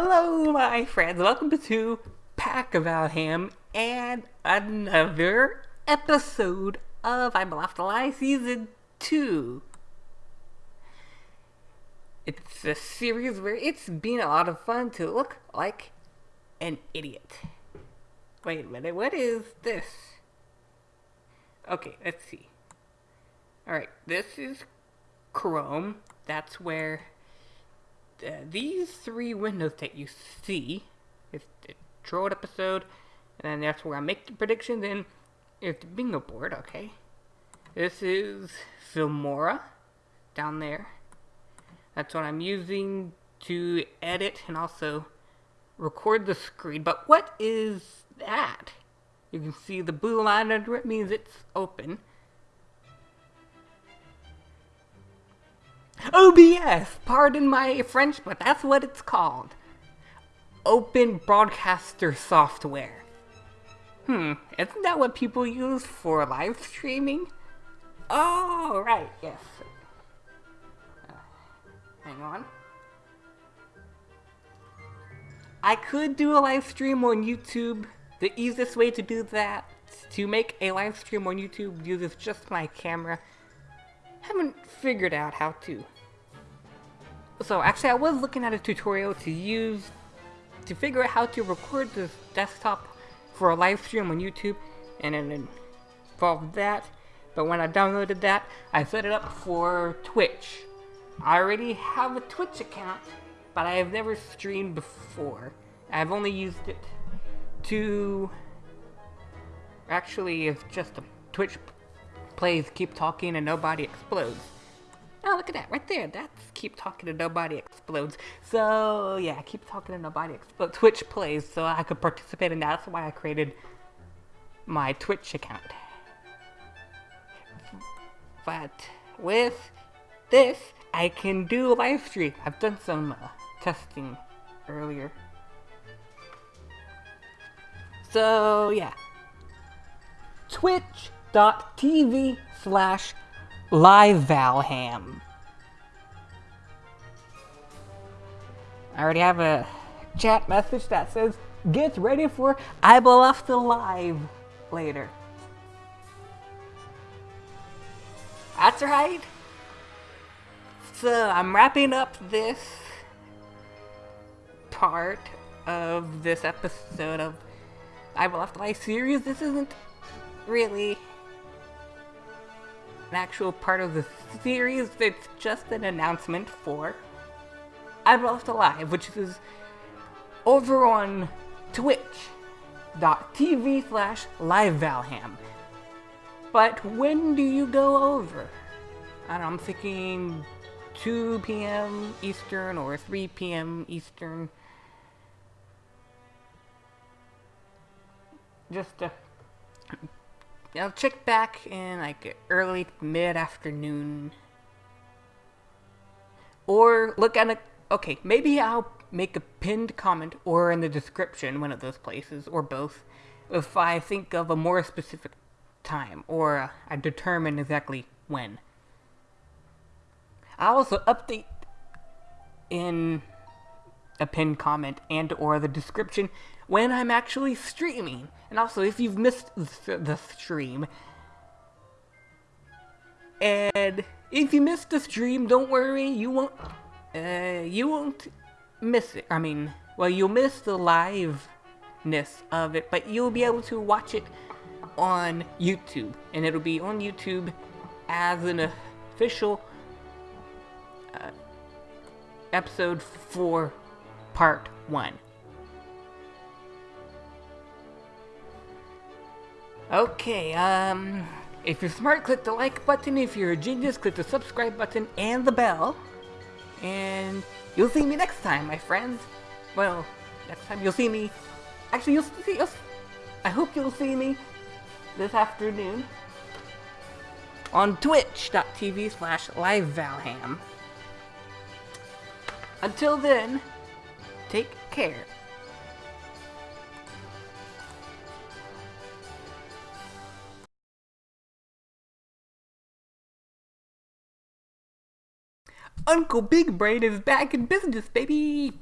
Hello, my friends. Welcome to Pack of Valham and another episode of I'm Left Alive Season 2. It's a series where it's been a lot of fun to look like an idiot. Wait a minute, what is this? Okay, let's see. Alright, this is Chrome. That's where uh, these three windows that you see is the Trolled episode, and then that's where I make the predictions, and it's the bingo board, okay? This is Filmora down there. That's what I'm using to edit and also record the screen. But what is that? You can see the blue line under it means it's open. OBS! Pardon my French, but that's what it's called. Open Broadcaster Software. Hmm, isn't that what people use for live streaming? Oh, right, yes. Uh, hang on. I could do a live stream on YouTube. The easiest way to do that, to make a live stream on YouTube, uses just my camera haven't figured out how to. So actually I was looking at a tutorial to use to figure out how to record this desktop for a live stream on YouTube and then involve that. But when I downloaded that, I set it up for Twitch. I already have a Twitch account, but I have never streamed before. I've only used it to... Actually, it's just a Twitch plays Keep Talking and Nobody Explodes. Oh, look at that, right there. That's Keep Talking and Nobody Explodes. So, yeah, Keep Talking and Nobody Explodes. Twitch plays, so I could participate in that. That's why I created my Twitch account. But with this, I can do live stream. I've done some uh, testing earlier. So, yeah. Twitch twitch.tv slash livevalham. I already have a chat message that says, get ready for I Left live later. That's right. So I'm wrapping up this part of this episode of I Left Alive series. This isn't really an actual part of the series. It's just an announcement for I'm Left Alive, which is over on twitch.tv slash livevalham. But when do you go over? I I'm thinking 2 p.m. Eastern or 3 p.m. Eastern. Just to I'll check back in like early mid-afternoon. Or look at a... Okay, maybe I'll make a pinned comment or in the description, one of those places, or both, if I think of a more specific time, or uh, I determine exactly when. I'll also update in a pinned comment and or the description when I'm actually streaming. And also, if you've missed the stream, and if you missed the stream, don't worry, you won't, uh, you won't miss it. I mean, well, you'll miss the liveness of it, but you'll be able to watch it on YouTube, and it'll be on YouTube as an official uh, episode for part one. Okay, um, if you're smart, click the like button. If you're a genius, click the subscribe button and the bell. And you'll see me next time, my friends. Well, next time you'll see me. Actually, you'll see. You'll, I hope you'll see me this afternoon on twitch.tv slash livevalham. Until then, take care. Uncle Big Brain is back in business, baby!